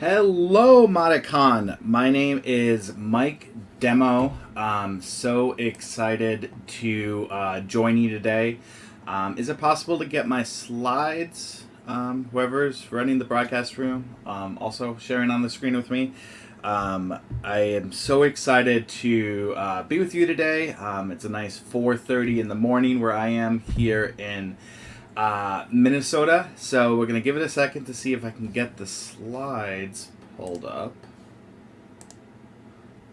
Hello, Modicon. My name is Mike Demo. I'm so excited to uh, join you today. Um, is it possible to get my slides? Um, whoever's running the broadcast room, um, also sharing on the screen with me. Um, I am so excited to uh, be with you today. Um, it's a nice 4:30 in the morning where I am here in uh, Minnesota. So we're gonna give it a second to see if I can get the slides pulled up.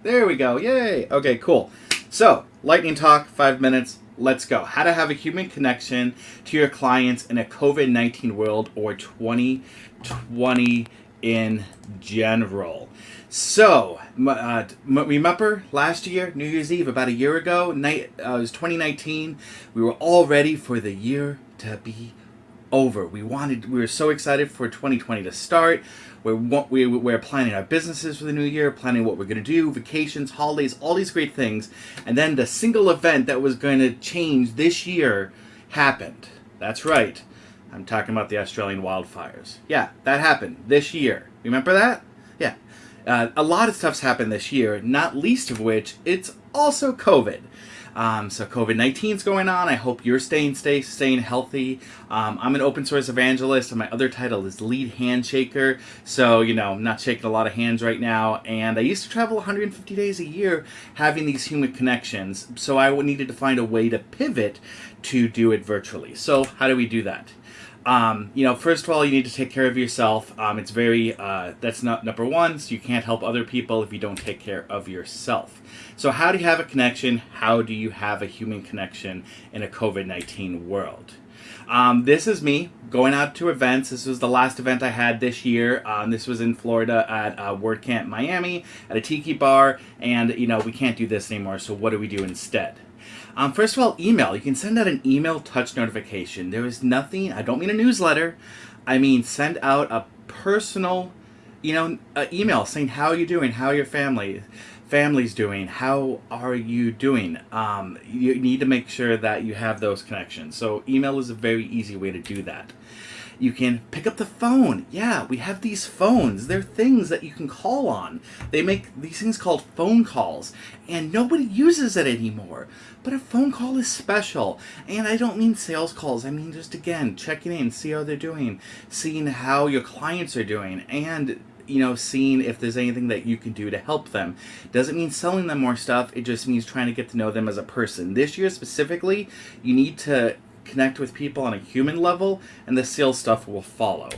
There we go. Yay. Okay, cool. So lightning talk, five minutes. Let's go. How to have a human connection to your clients in a COVID 19 world or 2020 in general. So, uh, remember last year, New Year's Eve, about a year ago, night, uh, it was 2019. We were all ready for the year to be over. We wanted, we were so excited for 2020 to start. We're, we, we're planning our businesses for the new year, planning what we're going to do, vacations, holidays, all these great things. And then the single event that was going to change this year happened. That's right. I'm talking about the Australian wildfires. Yeah, that happened this year. Remember that? Yeah. Uh, a lot of stuff's happened this year, not least of which it's also COVID. Um, so COVID 19 is going on. I hope you're staying stay, staying healthy. Um, I'm an open source evangelist, and my other title is lead handshaker. So you know, I'm not shaking a lot of hands right now. And I used to travel 150 days a year, having these human connections. So I needed to find a way to pivot to do it virtually. So how do we do that? Um, you know, first of all, you need to take care of yourself. Um, it's very, uh, that's not number one, so you can't help other people if you don't take care of yourself. So, how do you have a connection? How do you have a human connection in a COVID 19 world? Um, this is me going out to events. This was the last event I had this year. Um, this was in Florida at uh, WordCamp Miami at a tiki bar, and you know we can't do this anymore. So what do we do instead? Um, first of all, email. You can send out an email touch notification. There is nothing, I don't mean a newsletter. I mean send out a personal, you know, email saying how are you doing, how are your family family's doing, how are you doing. Um, you need to make sure that you have those connections. So email is a very easy way to do that. You can pick up the phone. Yeah, we have these phones. They're things that you can call on. They make these things called phone calls, and nobody uses it anymore. But a phone call is special. And I don't mean sales calls. I mean just, again, checking in, see how they're doing, seeing how your clients are doing, and you know, seeing if there's anything that you can do to help them. Doesn't mean selling them more stuff, it just means trying to get to know them as a person. This year specifically, you need to connect with people on a human level, and the sales stuff will follow.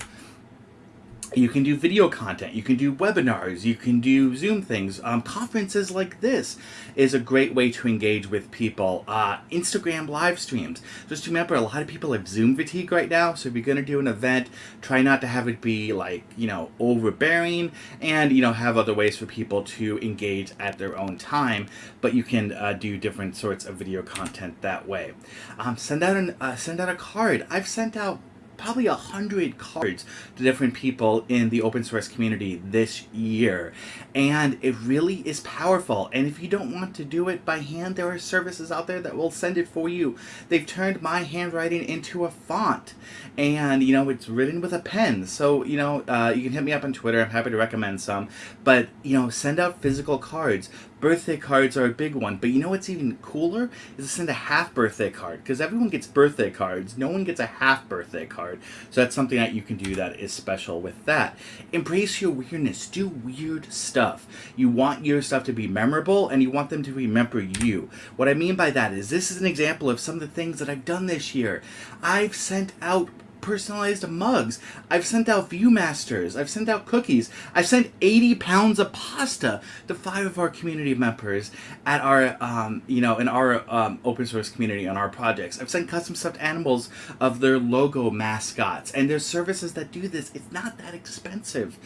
You can do video content, you can do webinars, you can do Zoom things. Um, conferences like this is a great way to engage with people. Uh, Instagram live streams. Just remember, a lot of people have Zoom fatigue right now, so if you're going to do an event, try not to have it be like, you know, overbearing and, you know, have other ways for people to engage at their own time, but you can uh, do different sorts of video content that way. Um, send out an uh, send out a card. I've sent out probably a hundred cards to different people in the open source community this year. And it really is powerful. And if you don't want to do it by hand there are services out there that will send it for you. They've turned my handwriting into a font. And you know it's written with a pen. So you know uh, you can hit me up on twitter. I'm happy to recommend some. But you know send out physical cards. Birthday cards are a big one. But you know what's even cooler? Is to send a half birthday card. Because everyone gets birthday cards. No one gets a half birthday card so that's something that you can do that is special with that. Embrace your weirdness. Do weird stuff. You want your stuff to be memorable and you want them to remember you. What i mean by that is this is an example of some of the things that i've done this year. I've sent out personalized mugs. I've sent out Viewmasters. I've sent out cookies. I've sent 80 pounds of pasta to five of our community members at our, um, you know, in our um, open source community on our projects. I've sent custom stuffed animals of their logo mascots. And there's services that do this. It's not that expensive.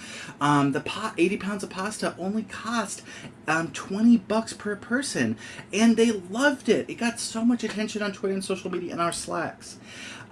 Um, the 80 pounds of pasta only cost um, 20 bucks per person. And they loved it. It got so much attention on Twitter and social media and our Slacks.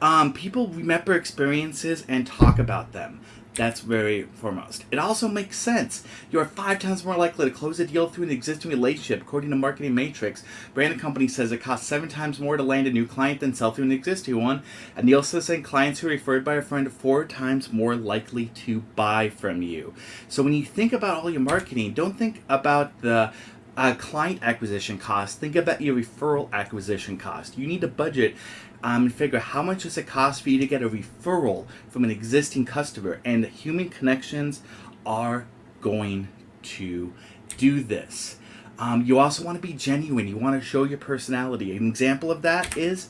Um, people remember experiences and talk about them. That's very foremost. It also makes sense. You are five times more likely to close a deal through an existing relationship, according to Marketing Metrics. Branded Company says it costs seven times more to land a new client than sell through an existing one. And Nielsen saying clients who are referred by a friend are four times more likely to buy from you. So when you think about all your marketing, don't think about the uh, client acquisition cost, think about your referral acquisition cost. You need to budget um, and figure how much does it cost for you to get a referral from an existing customer. And human connections are going to do this. Um, you also want to be genuine. You want to show your personality. An example of that is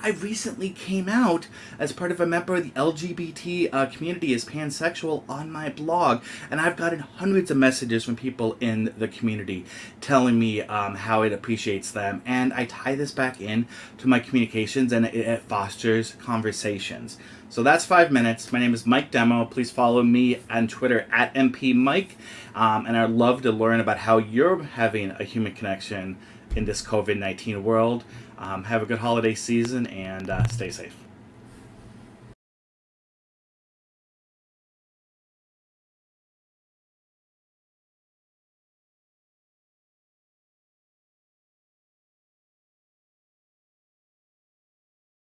I recently came out as part of a member of the LGBT uh, community as pansexual on my blog, and I've gotten hundreds of messages from people in the community telling me um, how it appreciates them, and I tie this back in to my communications, and it, it fosters conversations. So that's five minutes. My name is Mike Demo. Please follow me on Twitter at mpmike, um, and I'd love to learn about how you're having a human connection in this COVID 19 world. Um, have a good holiday season and uh, stay safe.